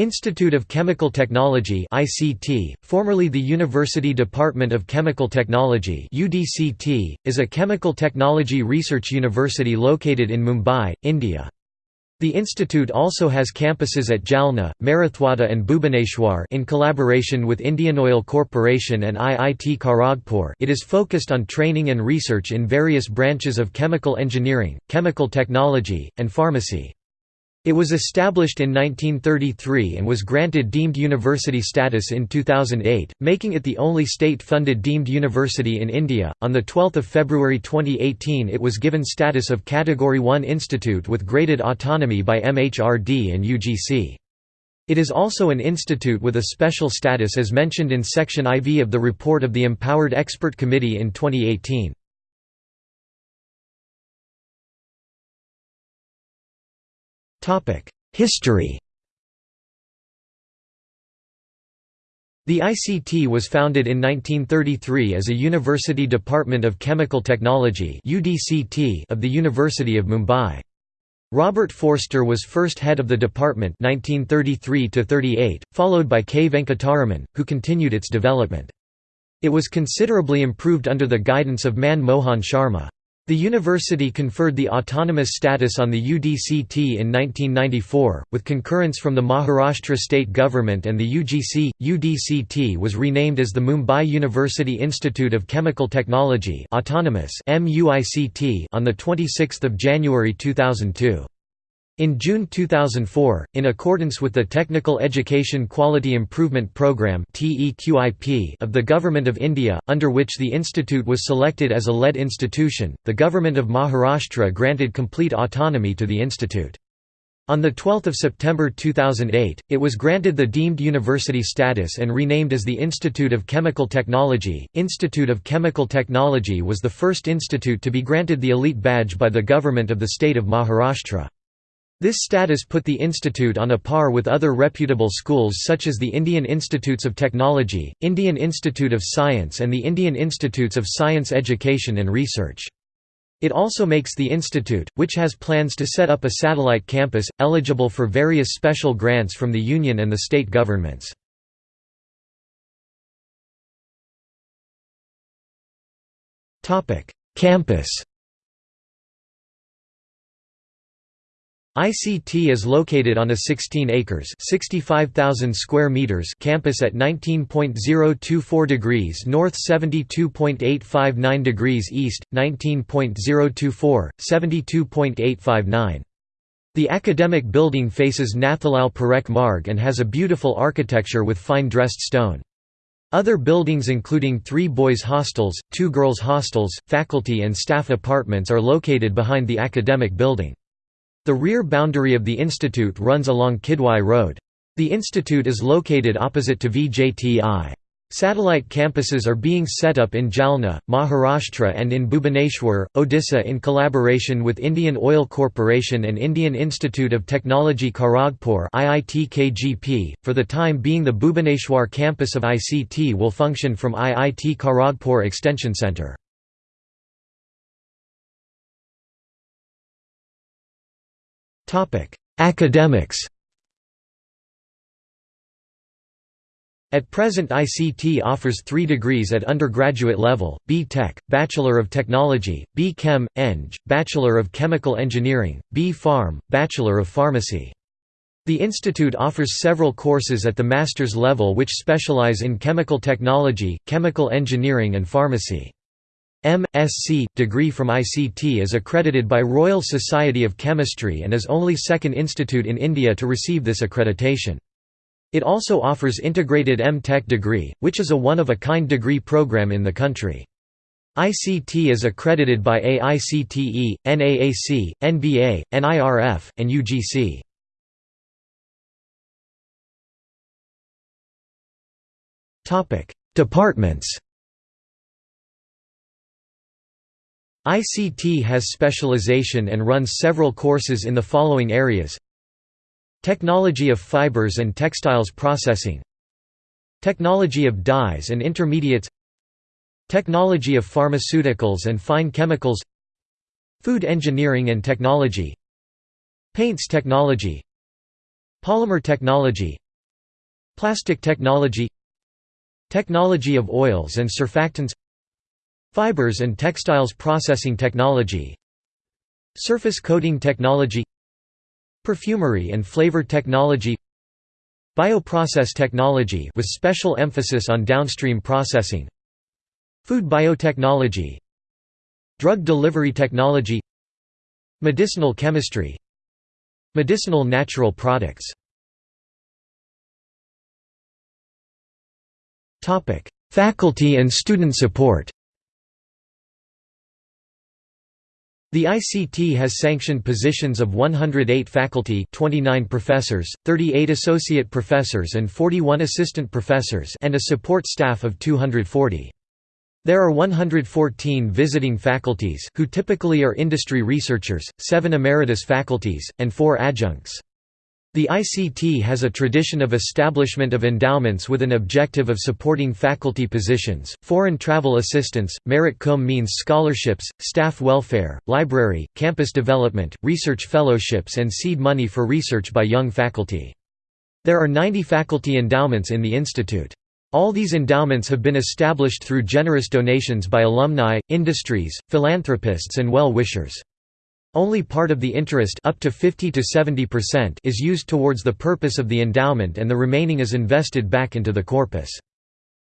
Institute of Chemical Technology ICT, formerly the University Department of Chemical Technology UDCT, is a chemical technology research university located in Mumbai, India. The institute also has campuses at Jalna, Marathwada and Bhubaneswar in collaboration with Indian Oil Corporation and IIT Kharagpur it is focused on training and research in various branches of chemical engineering, chemical technology, and pharmacy. It was established in 1933 and was granted deemed university status in 2008, making it the only state-funded deemed university in India. On the 12th of February 2018, it was given status of Category 1 institute with graded autonomy by MHRD and UGC. It is also an institute with a special status as mentioned in section IV of the report of the Empowered Expert Committee in 2018. History The ICT was founded in 1933 as a University Department of Chemical Technology of the University of Mumbai. Robert Forster was first head of the department 1933 followed by K. Venkataraman, who continued its development. It was considerably improved under the guidance of Man Mohan Sharma. The university conferred the autonomous status on the UDCT in 1994, with concurrence from the Maharashtra state government and the UGC. UDCT was renamed as the Mumbai University Institute of Chemical Technology Autonomous MUICT on 26 January 2002. In June 2004, in accordance with the Technical Education Quality Improvement Programme of the Government of India, under which the institute was selected as a lead institution, the Government of Maharashtra granted complete autonomy to the institute. On 12 September 2008, it was granted the deemed university status and renamed as the Institute of Chemical Technology. Institute of Chemical Technology was the first institute to be granted the elite badge by the government of the state of Maharashtra. This status put the institute on a par with other reputable schools such as the Indian Institutes of Technology, Indian Institute of Science and the Indian Institutes of Science Education and Research. It also makes the institute, which has plans to set up a satellite campus, eligible for various special grants from the union and the state governments. Campus ICT is located on a 16 acres (65,000 square meters) campus at 19.024 degrees north, 72.859 degrees east, 19.024, 72.859. The academic building faces Nathalal Parekh Marg and has a beautiful architecture with fine dressed stone. Other buildings including three boys' hostels, two girls' hostels, faculty and staff apartments are located behind the academic building. The rear boundary of the institute runs along Kidwai Road. The institute is located opposite to VJTI. Satellite campuses are being set up in Jalna, Maharashtra and in Bhubaneswar, Odisha in collaboration with Indian Oil Corporation and Indian Institute of Technology Kharagpur .For the time being the Bhubaneswar campus of ICT will function from IIT Kharagpur Extension Centre. Academics At present ICT offers three degrees at undergraduate level, B.Tech, Bachelor of Technology, B.Chem, Eng, Bachelor of Chemical Engineering, B B.Pharm, Bachelor of Pharmacy. The institute offers several courses at the master's level which specialize in chemical technology, chemical engineering and pharmacy. M.Sc. degree from ICT is accredited by Royal Society of Chemistry and is only second institute in India to receive this accreditation. It also offers integrated M.Tech degree, which is a one-of-a-kind degree program in the country. ICT is accredited by AICTE, NAAC, NBA, NIRF, and UGC. Departments ICT has specialization and runs several courses in the following areas. Technology of fibers and textiles processing. Technology of dyes and intermediates. Technology of pharmaceuticals and fine chemicals. Food engineering and technology. Paints technology. Polymer technology. Plastic technology. Technology of oils and surfactants Fibers and textiles processing technology Surface coating technology Perfumery and flavor technology Bioprocess technology with special emphasis on downstream processing Food biotechnology Drug delivery technology Medicinal chemistry Medicinal natural products. Faculty and student support The ICT has sanctioned positions of 108 faculty 29 professors, 38 associate professors and 41 assistant professors and a support staff of 240. There are 114 visiting faculties who typically are industry researchers, 7 emeritus faculties, and 4 adjuncts. The ICT has a tradition of establishment of endowments with an objective of supporting faculty positions, foreign travel assistance, merit cum means scholarships, staff welfare, library, campus development, research fellowships and seed money for research by young faculty. There are 90 faculty endowments in the institute. All these endowments have been established through generous donations by alumni, industries, philanthropists and well-wishers. Only part of the interest up to 50 to 70% is used towards the purpose of the endowment and the remaining is invested back into the corpus.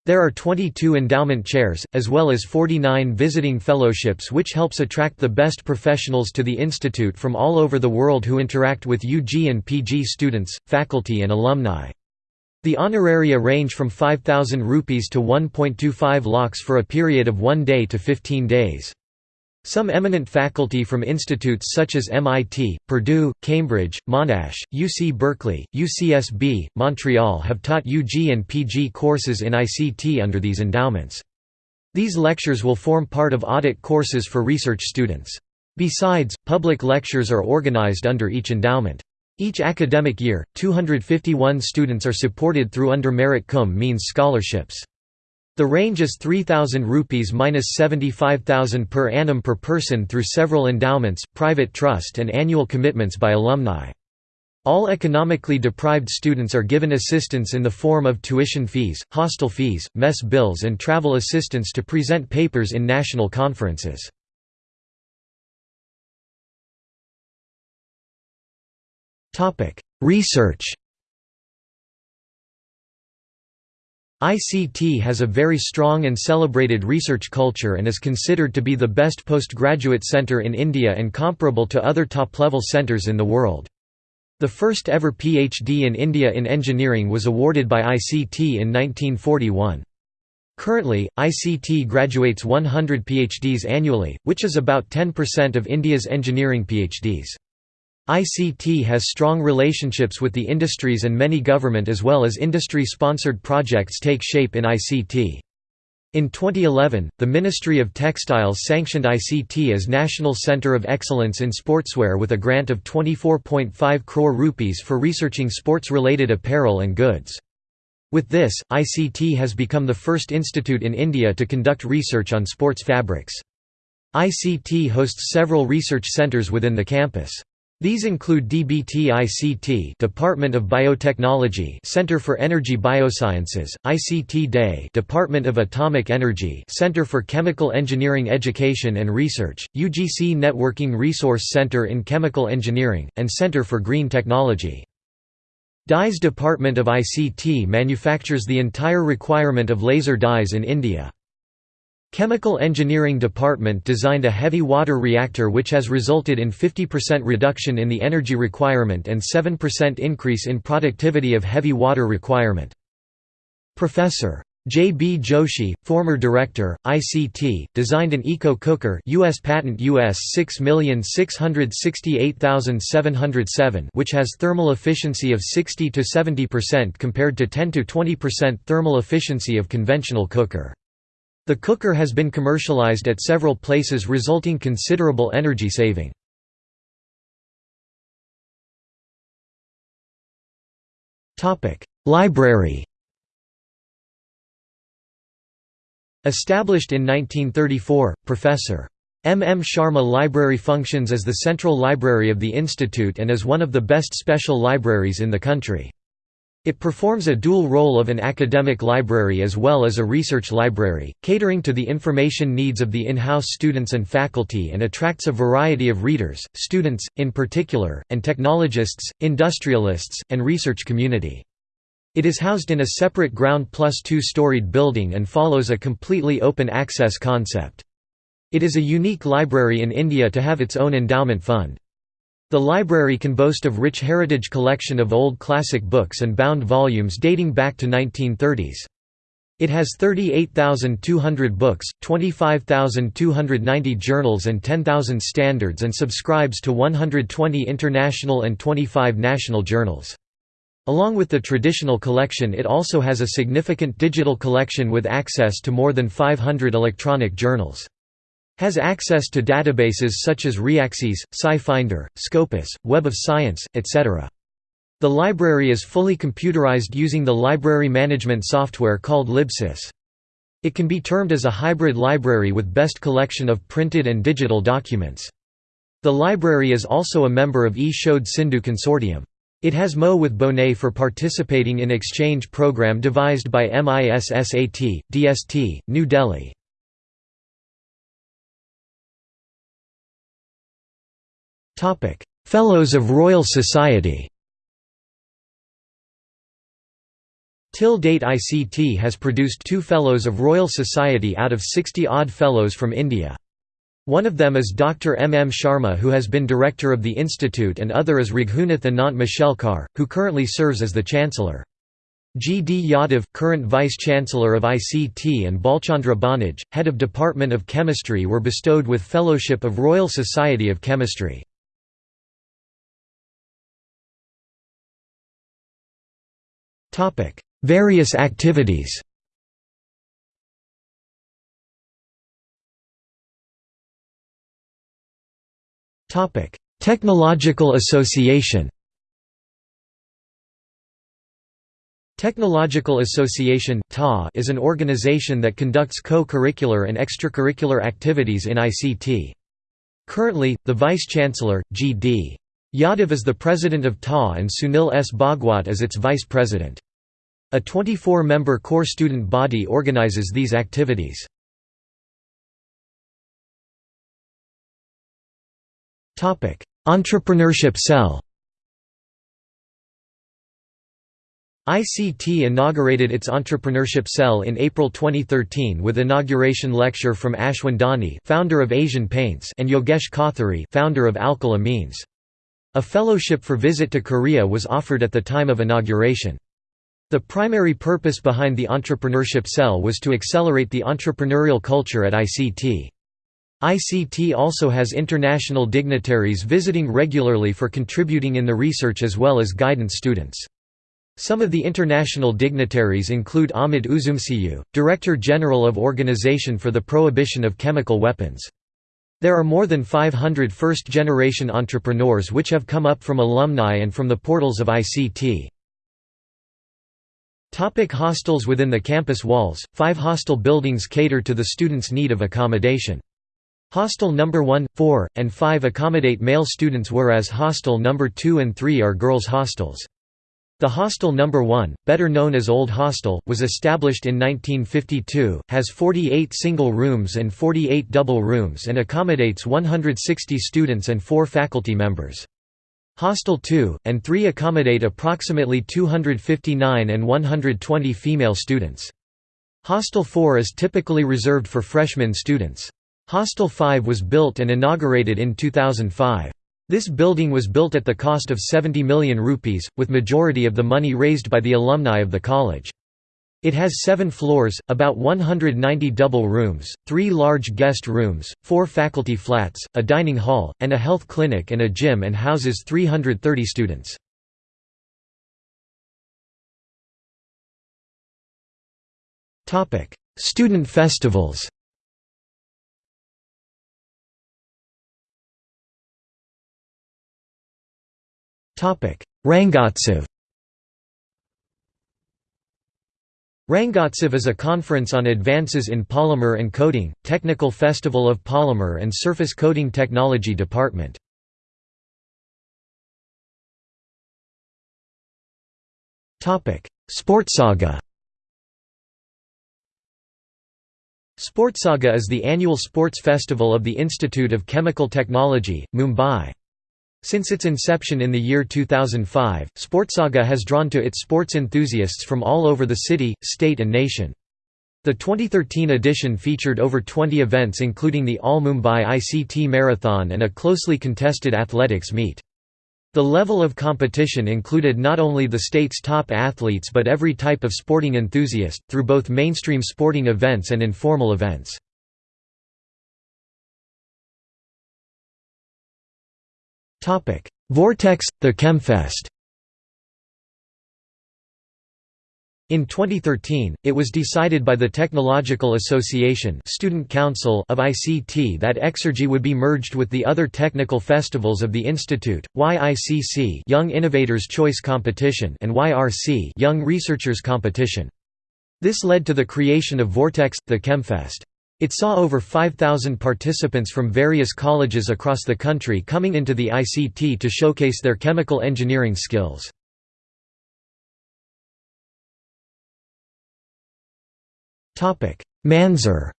There are 22 endowment chairs, as well as 49 visiting fellowships which helps attract the best professionals to the institute from all over the world who interact with UG and PG students, faculty and alumni. The honoraria range from 5,000 rupees to 1.25 lakhs for a period of one day to 15 days. Some eminent faculty from institutes such as MIT, Purdue, Cambridge, Monash, UC Berkeley, UCSB, Montreal have taught UG and PG courses in ICT under these endowments. These lectures will form part of audit courses for research students. Besides, public lectures are organized under each endowment. Each academic year, 251 students are supported through under merit cum means scholarships. The range is 3000 rupees minus 75000 per annum per person through several endowments, private trust and annual commitments by alumni. All economically deprived students are given assistance in the form of tuition fees, hostel fees, mess bills and travel assistance to present papers in national conferences. Research ICT has a very strong and celebrated research culture and is considered to be the best postgraduate center in India and comparable to other top-level centers in the world. The first ever PhD in India in engineering was awarded by ICT in 1941. Currently, ICT graduates 100 PhDs annually, which is about 10% of India's engineering PhDs. ICT has strong relationships with the industries and many government as well as industry-sponsored projects take shape in ICT. In 2011, the Ministry of Textiles sanctioned ICT as National Centre of Excellence in Sportswear with a grant of 24.5 crore rupees for researching sports-related apparel and goods. With this, ICT has become the first institute in India to conduct research on sports fabrics. ICT hosts several research centres within the campus. These include DBT-ICT Department of Biotechnology Center for Energy Biosciences, ICT Day Department of Atomic Energy Center for Chemical Engineering Education and Research, UGC Networking Resource Center in Chemical Engineering, and Center for Green Technology. Dyes Department of ICT manufactures the entire requirement of laser dyes in India. Chemical Engineering Department designed a heavy water reactor which has resulted in 50% reduction in the energy requirement and 7% increase in productivity of heavy water requirement. Professor. J. B. Joshi, former director, ICT, designed an eco cooker US patent US 6668707 which has thermal efficiency of 60 to 70% compared to 10 to 20% thermal efficiency of conventional cooker. The cooker has been commercialized at several places resulting considerable energy saving. Library Established in 1934, Professor. M. M. Sharma Library functions as the central library of the institute and is one of the best special libraries in the country. It performs a dual role of an academic library as well as a research library, catering to the information needs of the in-house students and faculty and attracts a variety of readers, students, in particular, and technologists, industrialists, and research community. It is housed in a separate ground plus two-storied building and follows a completely open access concept. It is a unique library in India to have its own endowment fund. The library can boast of rich heritage collection of old classic books and bound volumes dating back to 1930s. It has 38,200 books, 25,290 journals and 10,000 standards and subscribes to 120 international and 25 national journals. Along with the traditional collection it also has a significant digital collection with access to more than 500 electronic journals. Has access to databases such as Reaxys, SciFinder, Scopus, Web of Science, etc. The library is fully computerized using the library management software called Libsys. It can be termed as a hybrid library with best collection of printed and digital documents. The library is also a member of E-Shod Sindhu Consortium. It has MO with Bonet for participating in exchange program devised by NISSAT, DST, New Delhi. Topic: Fellows of Royal Society. Till date ICT has produced two Fellows of Royal Society out of 60-odd Fellows from India. One of them is Dr. M. M. Sharma who has been director of the institute and other is Raghunath Anant Mashelkar, who currently serves as the Chancellor. G. D. Yadav, current Vice-Chancellor of ICT and Bhalchandra Bhanage, Head of Department of Chemistry were bestowed with Fellowship of Royal Society of Chemistry. Topic: Various activities. Topic: Technological Association. Technological Association is an organization that conducts co-curricular and extracurricular activities in ICT. Currently, the Vice-Chancellor, G.D. Yadav is the president of TA and Sunil S. Bhagwat is its vice president. A 24-member core student body organizes these activities. Entrepreneurship Cell ICT inaugurated its Entrepreneurship Cell in April 2013 with inauguration lecture from Ashwin Dani founder of Asian Paints and Yogesh Kothari founder of Alkyl Amines. A fellowship for visit to Korea was offered at the time of inauguration. The primary purpose behind the Entrepreneurship Cell was to accelerate the entrepreneurial culture at ICT. ICT also has international dignitaries visiting regularly for contributing in the research as well as guidance students. Some of the international dignitaries include Ahmed Üzümcü, Director General of Organization for the Prohibition of Chemical Weapons. There are more than 500 first-generation entrepreneurs which have come up from alumni and from the portals of ICT. Topic hostels Within the campus walls, five hostel buildings cater to the students' need of accommodation. Hostel No. 1, 4, and 5 accommodate male students whereas hostel No. 2 and 3 are girls' hostels. The Hostel No. 1, better known as Old Hostel, was established in 1952, has 48 single rooms and 48 double rooms and accommodates 160 students and 4 faculty members. Hostel 2, and 3 accommodate approximately 259 and 120 female students. Hostel 4 is typically reserved for freshman students. Hostel 5 was built and inaugurated in 2005. This building was built at the cost of 70 million rupees, with majority of the money raised by the alumni of the college. It has seven floors, about 190 double rooms, three large guest rooms, four faculty flats, a dining hall, and a health clinic and a gym and houses 330 students. Student festivals Rangotsav Rangotsav is a conference on advances in polymer and coating, Technical Festival of Polymer and Surface Coating Technology Department. Sportsaga Sportsaga is the annual sports festival of the Institute of Chemical Technology, Mumbai. Since its inception in the year 2005, Sportsaga has drawn to it sports enthusiasts from all over the city, state and nation. The 2013 edition featured over 20 events including the All Mumbai ICT Marathon and a closely contested athletics meet. The level of competition included not only the state's top athletes but every type of sporting enthusiast, through both mainstream sporting events and informal events. Vortex – The Chemfest In 2013, it was decided by the Technological Association Student Council of ICT that Exergy would be merged with the other technical festivals of the institute, YICC Young Innovators Choice Competition and YRC Young Researchers Competition. This led to the creation of Vortex, the Chemfest. It saw over 5,000 participants from various colleges across the country coming into the ICT to showcase their chemical engineering skills. Manzar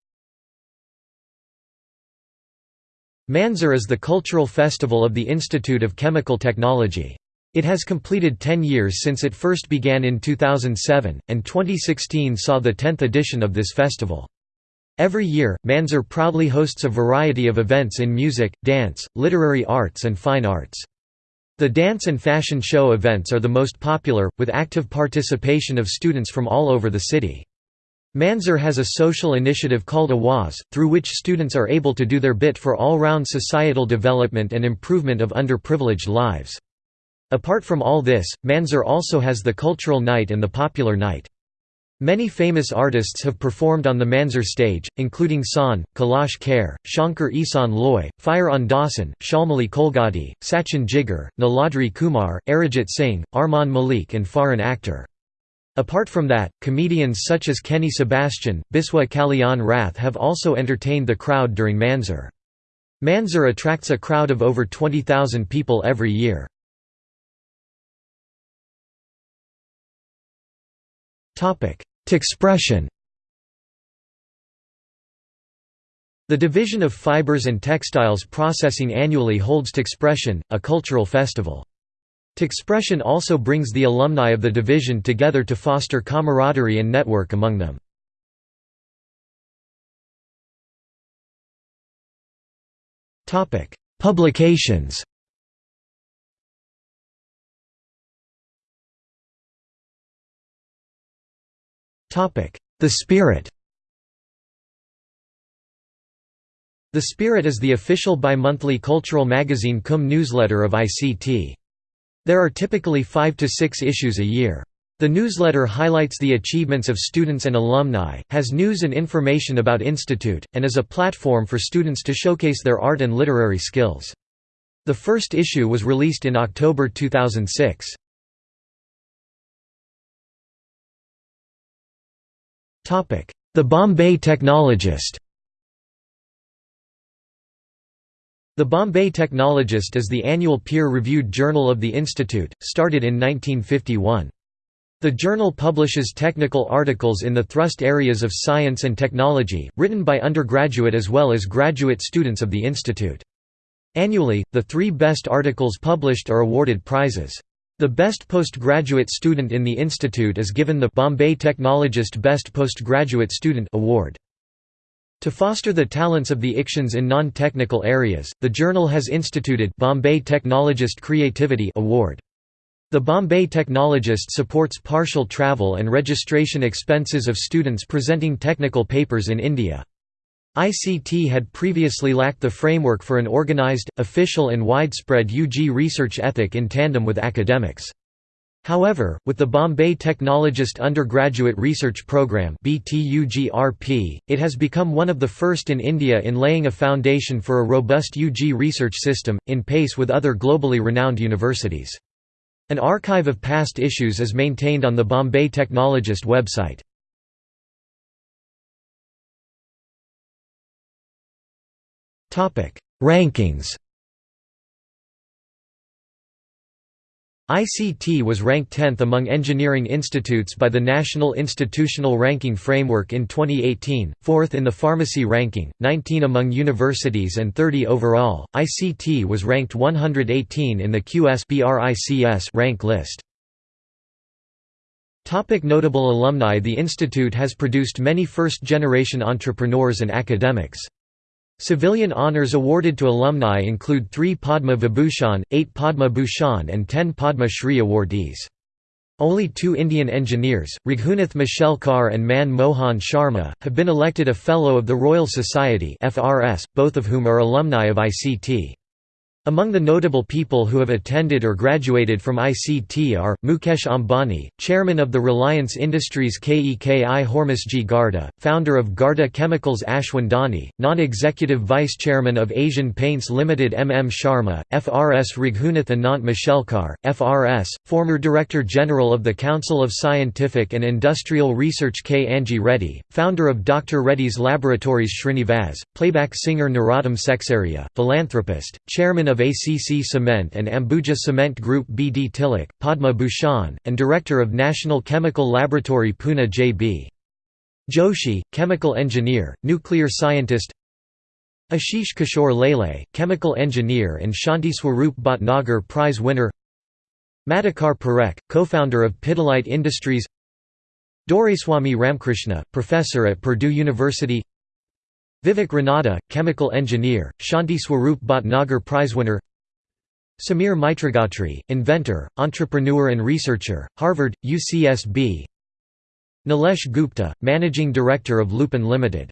Manzar is the cultural festival of the Institute of Chemical Technology. It has completed 10 years since it first began in 2007, and 2016 saw the 10th edition of this festival. Every year, Manzar proudly hosts a variety of events in music, dance, literary arts and fine arts. The dance and fashion show events are the most popular, with active participation of students from all over the city. Manzar has a social initiative called Awaz, through which students are able to do their bit for all-round societal development and improvement of underprivileged lives. Apart from all this, Manzar also has the Cultural Night and the Popular Night. Many famous artists have performed on the Manzar stage, including Shaan, Kailash Kher, Shankar Ehsaan Loy, Fire on Dawson, Shalmali Kholgade, Sachin Jigar, Niladri Kumar, Arijit Singh, Armaan Malik and Farhan Akhtar. Apart from that, comedians such as Kenny Sebastian, Biswa Kalyan Rath have also entertained the crowd during Manzar. Manzar attracts a crowd of over 20,000 people every year. Texpression The Division of Fibers and Textiles Processing annually holds Texpression, a cultural festival. Texpression also brings the alumni of the division together to foster camaraderie and network among them. Publications The Spirit The Spirit is the official bi-monthly cultural magazine cum newsletter of ICT. There are typically five to six issues a year. The newsletter highlights the achievements of students and alumni, has news and information about Institute, and is a platform for students to showcase their art and literary skills. The first issue was released in October 2006. The Bombay Technologist The Bombay Technologist is the annual peer-reviewed journal of the Institute, started in 1951. The journal publishes technical articles in the thrust areas of science and technology, written by undergraduate as well as graduate students of the institute. Annually, the three best articles published are awarded prizes. The best postgraduate student in the institute is given the Bombay Technologist Best Postgraduate Student Award. To foster the talents of the ICTians in non-technical areas, the journal has instituted Bombay Technologist Creativity Award. The Bombay Technologist supports partial travel and registration expenses of students presenting technical papers in India. ICT had previously lacked the framework for an organized, official and widespread UG research ethic in tandem with academics. However, with the Bombay Technologist Undergraduate Research Programme it has become one of the first in India in laying a foundation for a robust UG research system, in pace with other globally renowned universities. An archive of past issues is maintained on the Bombay Technologist website. Rankings ICT was ranked 10th among engineering institutes by the National Institutional Ranking Framework in 2018, 4th in the pharmacy ranking, 19 among universities and 30 overall. ICT was ranked 118 in the QS rank list. Topic notable alumni The institute has produced many first-generation entrepreneurs and academics. Civilian honors awarded to alumni include three Padma Vibhushan, eight Padma Bhushan and ten Padma Shri awardees. Only two Indian engineers, Raghunath Mashelkar and Man Mohan Sharma, have been elected a Fellow of the Royal Society both of whom are alumni of ICT. Among the notable people who have attended or graduated from ICT are, Mukesh Ambani, chairman of the Reliance Industries KEKI Hormusji Gharda, founder of Gharda Chemicals Ashwin Dani, non-executive vice chairman of Asian Paints Limited M. M. Sharma, FRS Raghunath Anant Mashelkar, FRS, former Director General of the Council of Scientific and Industrial Research K. Anji Reddy, founder of Dr. Reddy's Laboratories Srinivas, playback singer Narottam Sekhsaria, philanthropist, chairman of of ACC Cement and Ambuja Cement Group B. D. Tilak, Padma Bhushan, and Director of National Chemical Laboratory Pune J. B. Joshi, chemical engineer, nuclear scientist Ashish Kishore Lele, chemical engineer and Shanti Swarup Bhatnagar Prize winner Madhukar Parekh, co-founder of Pidilite Industries Doraiswamy Ramkrishna, professor at Purdue University Vivek Ranade, chemical engineer, Shanti Swarup Bhatnagar Prizewinner Samir Mitragotri, inventor, entrepreneur and researcher, Harvard, UCSB Nilesh Gupta, managing director of Lupin Limited